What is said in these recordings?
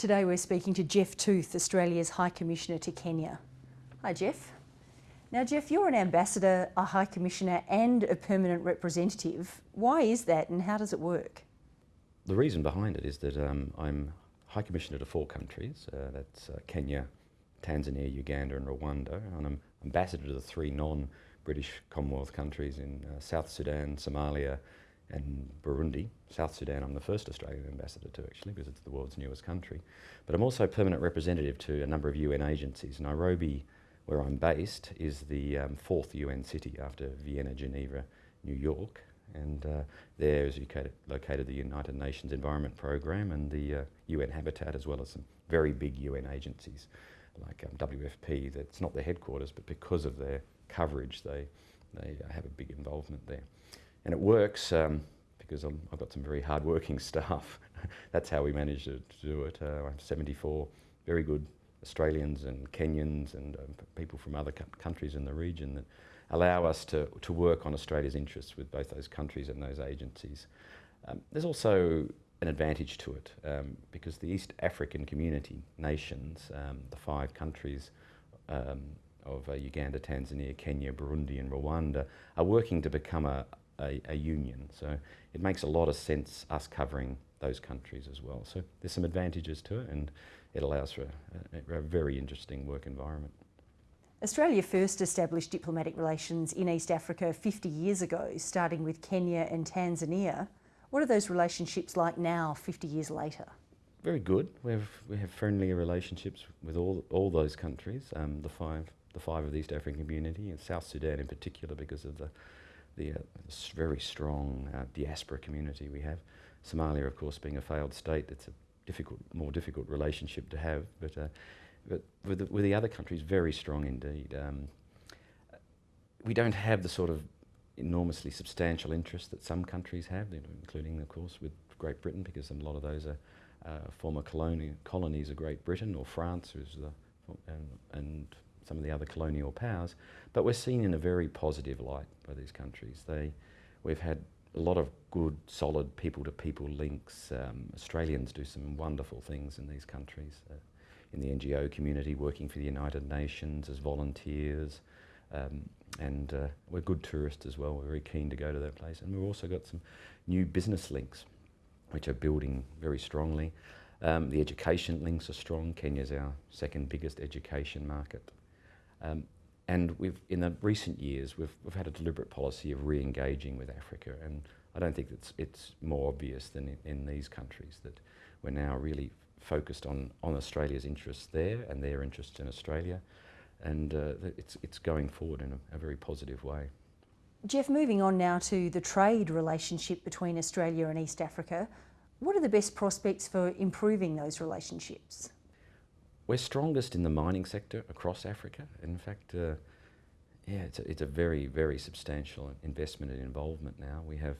Today we're speaking to Geoff Tooth, Australia's High Commissioner to Kenya. Hi Geoff. Now Geoff, you're an ambassador, a High Commissioner and a permanent representative. Why is that and how does it work? The reason behind it is that um, I'm High Commissioner to four countries. Uh, that's uh, Kenya, Tanzania, Uganda and Rwanda. And I'm ambassador to the three non-British Commonwealth countries in uh, South Sudan, Somalia and Burundi. South Sudan I'm the first Australian ambassador to actually because it's the world's newest country. But I'm also permanent representative to a number of UN agencies. Nairobi, where I'm based, is the um, fourth UN city after Vienna, Geneva, New York. And uh, there is located, the United Nations Environment Programme and the uh, UN Habitat as well as some very big UN agencies like um, WFP. That's not their headquarters but because of their coverage they, they have a big involvement there. And it works um, because i have got some very hard-working staff. That's how we managed to, to do it. Uh, I have 74 very good Australians and Kenyans and um, people from other countries in the region that allow us to, to work on Australia's interests with both those countries and those agencies. Um, there's also an advantage to it um, because the East African community nations, um, the five countries um, of uh, Uganda, Tanzania, Kenya, Burundi and Rwanda are working to become a, a, a, union. So it makes a lot of sense us covering those countries as well. So there's some advantages to it and it allows for a, a very interesting work environment. Australia first established diplomatic relations in East Africa 50 years ago, starting with Kenya and Tanzania. What are those relationships like now, 50 years later? Very good. We have, we have friendly relationships with all, all those countries, um, the, five, the five of the East African community, and South Sudan in particular because of the, the uh, very strong uh, diaspora community we have. Somalia, of course, being a failed state, it's a difficult, more difficult relationship to have, but, uh, but with, the, with the other countries, very strong indeed. Um, we don't have the sort of enormously substantial interest that some countries have, including, of course, with Great Britain, because a lot of those are uh, former coloni colonies of Great Britain, or France, the, and, and some of the other colonial powers. But we're seen in a very positive light by these countries. They, we've had a lot of good, solid people-to-people -people links. Um, Australians do some wonderful things in these countries, uh, in the NGO community, working for the United Nations as volunteers. Um, and uh, we're good tourists as well. We're very keen to go to that place. And we've also got some new business links, which are building very strongly. Um, the education links are strong. Kenya's our second biggest education market. Um, and we've, in the recent years, we've, we've had a deliberate policy of re-engaging with Africa, and I don't think it's, it's more obvious than in, in these countries that we're now really focused on, on Australia's interests there and their interests in Australia, and uh, it's, it's going forward in a, a very positive way. Geoff, moving on now to the trade relationship between Australia and East Africa, what are the best prospects for improving those relationships? We're strongest in the mining sector across Africa. In fact, uh, yeah, it's a, it's a very, very substantial investment and involvement now. We have,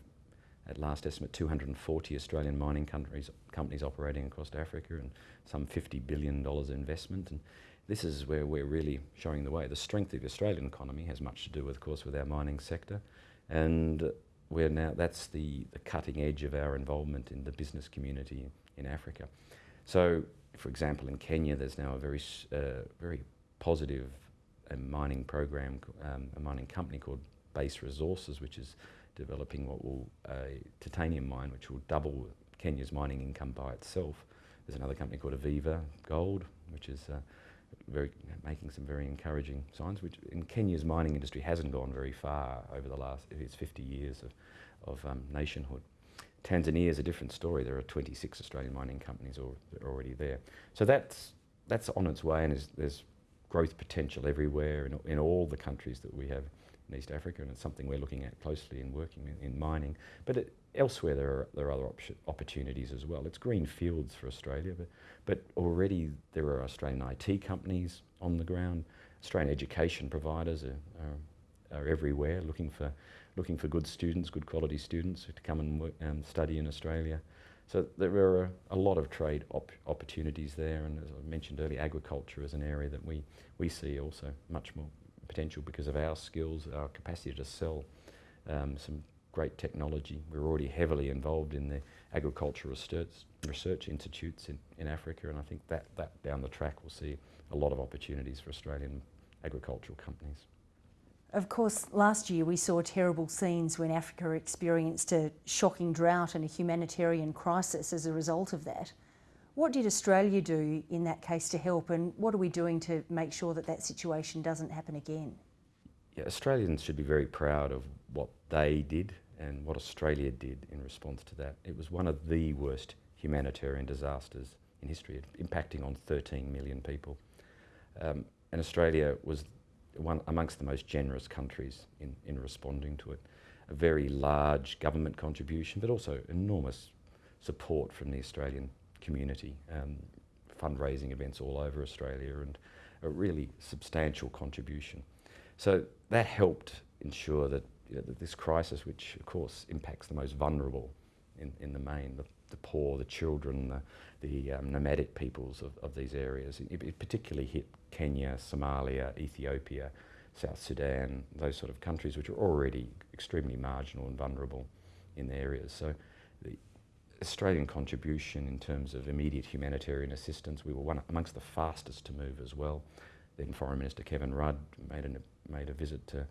at last estimate, 240 Australian mining countries, companies operating across Africa and some $50 billion investment. And this is where we're really showing the way. The strength of the Australian economy has much to do, with, of course, with our mining sector. And we're now, that's the, the cutting edge of our involvement in the business community in Africa. So for example, in Kenya, there's now a very, uh, very positive uh, mining program, um, a mining company called Base Resources, which is developing what will a titanium mine, which will double Kenya's mining income by itself. There's another company called Aviva Gold, which is uh, very making some very encouraging signs. Which in Kenya's mining industry hasn't gone very far over the last its 50 years of, of um, nationhood. Tanzania is a different story. There are 26 Australian mining companies already there. So that's, that's on its way and there's growth potential everywhere in, in all the countries that we have in East Africa and it's something we're looking at closely in working in, in mining. But it, elsewhere there are, there are other opportunities as well. It's green fields for Australia, but, but already there are Australian IT companies on the ground. Australian education providers are, are, are everywhere looking for looking for good students, good quality students to come and work, um, study in Australia. So there are a lot of trade op opportunities there, and as I mentioned earlier, agriculture is an area that we, we see also much more potential because of our skills, our capacity to sell um, some great technology. We're already heavily involved in the agricultural research, research institutes in, in Africa, and I think that, that down the track we'll see a lot of opportunities for Australian agricultural companies. Of course, last year we saw terrible scenes when Africa experienced a shocking drought and a humanitarian crisis as a result of that. What did Australia do in that case to help, and what are we doing to make sure that that situation doesn't happen again? Yeah, Australians should be very proud of what they did and what Australia did in response to that. It was one of the worst humanitarian disasters in history, impacting on 13 million people. Um, and Australia was one amongst the most generous countries in, in responding to it. A very large government contribution, but also enormous support from the Australian community, um, fundraising events all over Australia, and a really substantial contribution. So that helped ensure that, you know, that this crisis, which of course impacts the most vulnerable in, in the main, the, the poor, the children, the, the um, nomadic peoples of, of these areas, it, it particularly hit Kenya, Somalia, Ethiopia, South Sudan, those sort of countries which are already extremely marginal and vulnerable in the areas. So the Australian contribution in terms of immediate humanitarian assistance, we were one amongst the fastest to move as well. Then Foreign Minister Kevin Rudd made, an, made a visit to,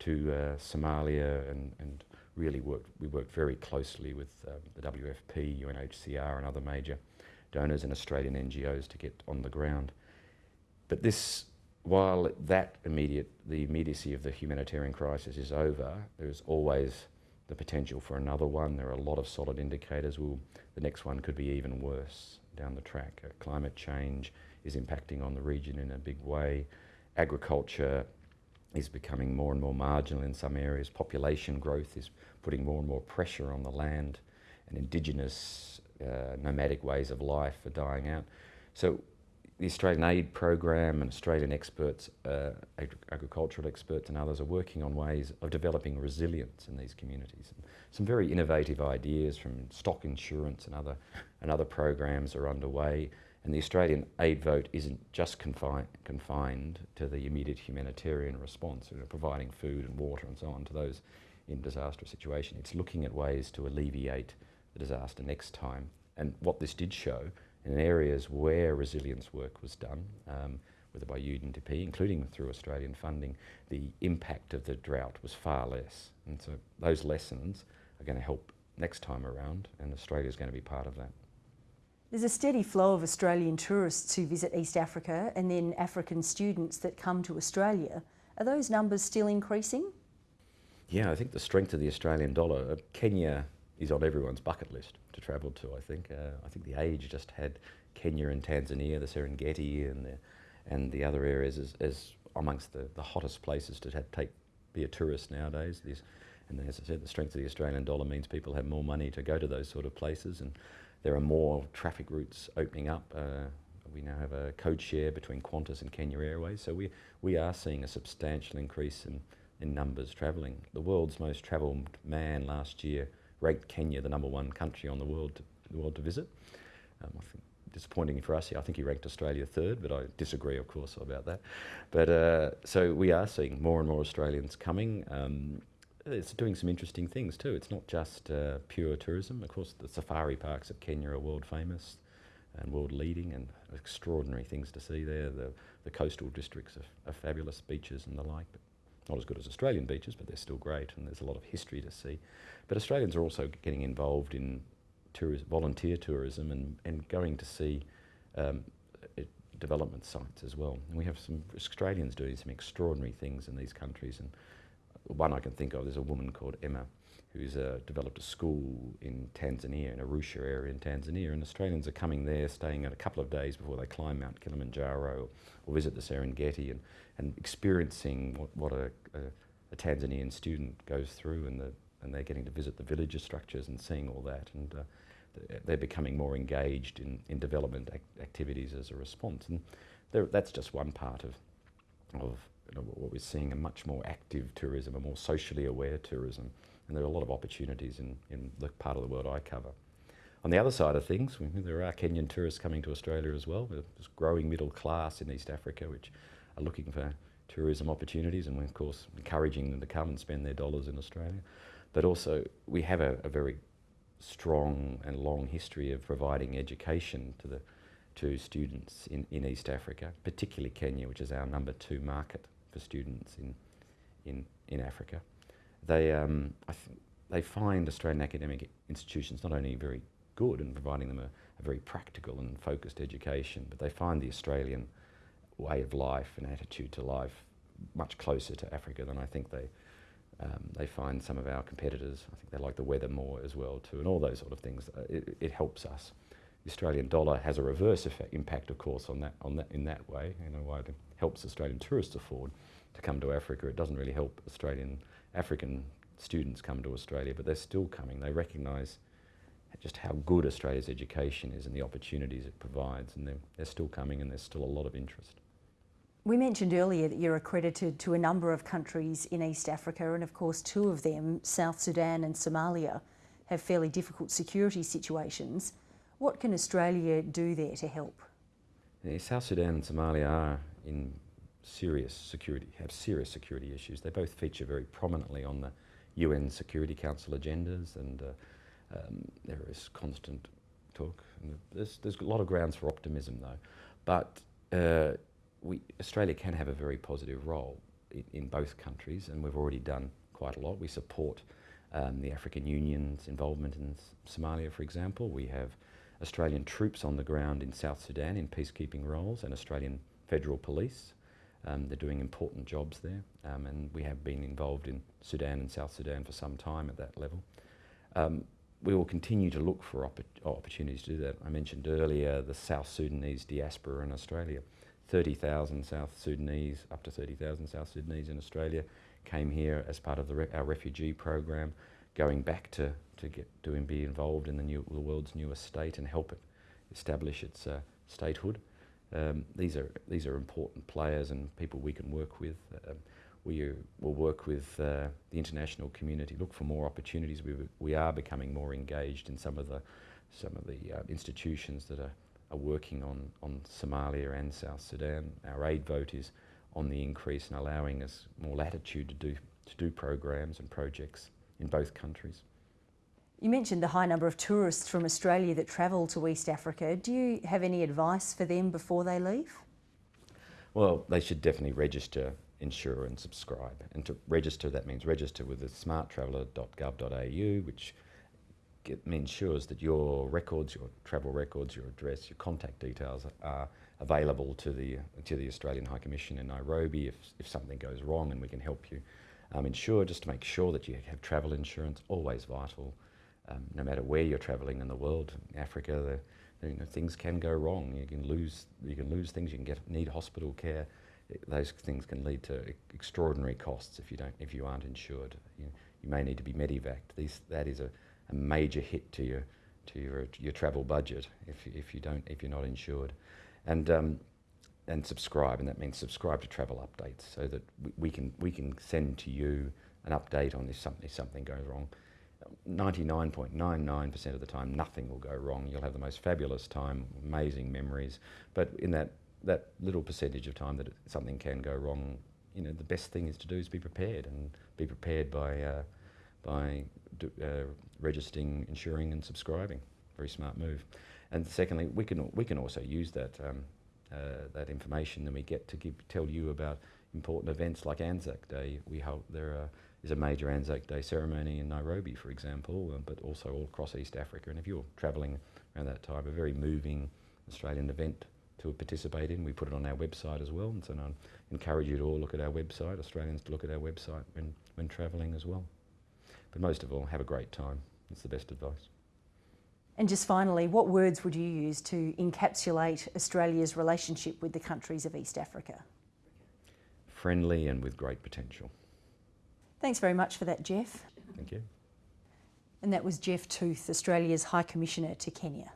to uh, Somalia and, and really worked, we worked very closely with um, the WFP, UNHCR and other major donors and Australian NGOs to get on the ground. But this, while that immediate, the immediacy of the humanitarian crisis is over, there's always the potential for another one. There are a lot of solid indicators. Well, the next one could be even worse down the track. Uh, climate change is impacting on the region in a big way. Agriculture is becoming more and more marginal in some areas. Population growth is putting more and more pressure on the land, and indigenous uh, nomadic ways of life are dying out. So the Australian Aid Program and Australian experts, uh, ag agricultural experts and others are working on ways of developing resilience in these communities. And some very innovative ideas from stock insurance and other, and other programs are underway. And the Australian aid vote isn't just confined, confined to the immediate humanitarian response, you know, providing food and water and so on to those in disastrous situation. It's looking at ways to alleviate the disaster next time. And what this did show, in areas where resilience work was done, um, whether by UNDP, including through Australian funding, the impact of the drought was far less. And so those lessons are going to help next time around, and Australia is going to be part of that. There's a steady flow of Australian tourists who visit East Africa and then African students that come to Australia. Are those numbers still increasing? Yeah, I think the strength of the Australian dollar, uh, Kenya is on everyone's bucket list to travel to, I think. Uh, I think the Age just had Kenya and Tanzania, the Serengeti and the, and the other areas as, as amongst the, the hottest places to take, be a tourist nowadays. There's, and as I said, the strength of the Australian dollar means people have more money to go to those sort of places. And there are more traffic routes opening up. Uh, we now have a code share between Qantas and Kenya Airways. So we, we are seeing a substantial increase in in numbers travelling. The world's most travelled man last year ranked Kenya the number one country on the world to, the world to visit. Um, I think disappointing for us. I think he ranked Australia third, but I disagree, of course, about that. But uh, so we are seeing more and more Australians coming. Um, it's doing some interesting things too. It's not just uh, pure tourism. Of course, the safari parks of Kenya are world famous and world leading, and extraordinary things to see there. The, the coastal districts are, are fabulous, beaches and the like. But not as good as Australian beaches, but they're still great, and there's a lot of history to see. But Australians are also getting involved in tourism, volunteer tourism and, and going to see um, development sites as well. And we have some Australians doing some extraordinary things in these countries. And one I can think of, there's a woman called Emma who's uh, developed a school in Tanzania, in Arusha area in Tanzania, and Australians are coming there, staying a couple of days before they climb Mount Kilimanjaro or, or visit the Serengeti and, and experiencing what, what a, a, a, Tanzanian student goes through and, the, and they're getting to visit the villager structures and seeing all that. And uh, they're becoming more engaged in, in development ac activities as a response. And that's just one part of, of you know, what we're seeing, a much more active tourism, a more socially aware tourism and there are a lot of opportunities in, in the part of the world I cover. On the other side of things, there are Kenyan tourists coming to Australia as well. There's growing middle class in East Africa which are looking for tourism opportunities and we're of course encouraging them to come and spend their dollars in Australia. but also we have a, a very strong and long history of providing education to the to students in, in East Africa, particularly Kenya, which is our number two market for students in in, in Africa. They um, they find Australian academic institutions not only very good in providing them a, a, very practical and focused education, but they find the Australian way of life and attitude to life much closer to Africa than I think they um, they find some of our competitors. I think they like the weather more as well too, and all those sort of things. Uh, it, it, helps us. The Australian dollar has a reverse effect, impact, of course, on that on that in that way. You know, why it helps Australian tourists afford to come to Africa. It doesn't really help Australian African students come to Australia, but they're still coming. They recognise just how good Australia's education is and the opportunities it provides, and they're, they're still coming, and there's still a lot of interest. We mentioned earlier that you're accredited to a number of countries in East Africa, and of course, two of them, South Sudan and Somalia, have fairly difficult security situations. What can Australia do there to help? Yeah, South Sudan and Somalia are in serious security, have serious security issues. They both feature very prominently on the UN Security Council agendas, and uh, um, there is constant talk. There's, there's a lot of grounds for optimism, though. But uh, we, Australia can have a very positive role in, in, both countries, and we've already done quite a lot. We support um, the African Union's involvement in Somalia, for example. We have Australian troops on the ground in South Sudan in peacekeeping roles and Australian Federal Police. Um, they're doing important jobs there, um, and we have been involved in Sudan and South Sudan for some time at that level. Um, we will continue to look for opp opportunities to do that. I mentioned earlier the South Sudanese diaspora in Australia. 30,000 South Sudanese, up to 30,000 South Sudanese in Australia, came here as part of re our refugee program, going back to, to get to be involved in the, new, the world's newest state and help it establish its uh, statehood. Um, these are these are important players and people we can work with. Um, we will work with uh, the international community, look for more opportunities. We, we are becoming more engaged in some of the some of the uh, institutions that are are working on, on Somalia and South Sudan. Our aid vote is on the increase and allowing us more latitude to do, to do programs and projects in both countries. You mentioned the high number of tourists from Australia that travel to East Africa. Do you have any advice for them before they leave? Well, they should definitely register, insure and subscribe. And to register, that means register with the smarttraveller.gov.au, which it ensures that your records, your travel records, your address, your contact details are available to the to the Australian High Commission in Nairobi if, if something goes wrong and we can help you. Um, insure just to make sure that you have travel insurance, always vital, um, no matter where you're travelling in the world. Africa, the, you know, things can go wrong. You can lose you can lose things. You can get need hospital care. Those things can lead to extraordinary costs if you don't if you aren't insured. You, you may need to be medevaced. These, that is a a major hit to your to your your travel budget if if you don't if you're not insured, and um, and subscribe, and that means subscribe to travel updates so that we, can we can send to you an update on if something if something goes wrong. 99.99% of the time, nothing will go wrong. You'll have the most fabulous time, amazing memories. But in that, that little percentage of time that it, something can go wrong, you know, the best thing is to do is be prepared and be prepared by uh, by uh, registering, insuring, and subscribing. Very smart move. And secondly, we can we can also use that um, uh, that information and we get to give, tell you about important events like Anzac Day. We hope there are, is a major Anzac Day ceremony in Nairobi, for example, uh, but also all across East Africa. And if you're travelling around that time, a very moving Australian event to participate in. We put it on our website as well, and so I encourage you to all look at our website, Australians to look at our website when, when travelling as well. But most of all, have a great time. It's the best advice. And just finally, what words would you use to encapsulate Australia's relationship with the countries of East Africa? Friendly and with great potential. Thanks very much for that, Geoff. Thank you. And that was Geoff Tooth, Australia's High Commissioner to Kenya.